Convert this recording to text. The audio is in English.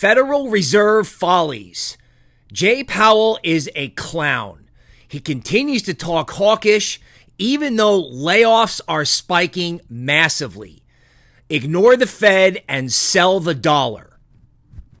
Federal Reserve follies. Jay Powell is a clown. He continues to talk hawkish, even though layoffs are spiking massively. Ignore the Fed and sell the dollar.